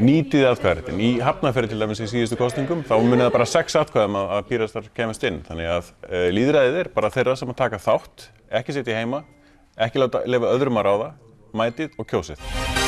nýtið atkvæðaréttin. Í hafnaferði til dæmis í síðustu kostningum þá munið það bara sex atkvæðum að, að pírastar kemast inn. Þannig að eh, uh, líðræðið er bara þeirra sem að taka þátt, ekki sitja heima, ekki láta lefa öðrum að ráða, mætið og kjósið.